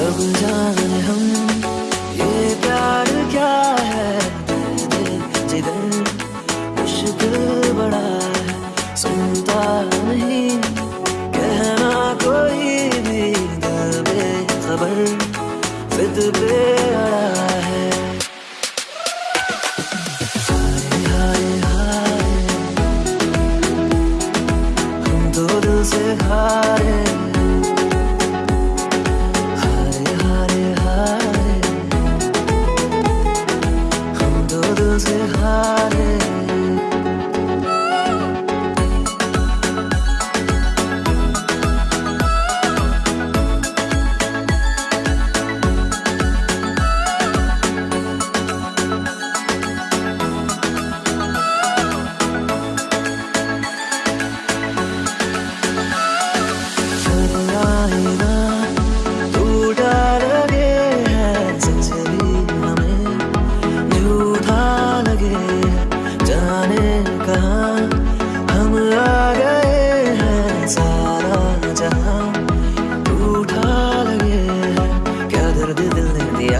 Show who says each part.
Speaker 1: अब जान हम? ये प्यार क्या है? जिधर मुश्किल बड़ा है, सुनता नहीं। कहना कोई भी दिल बेखबर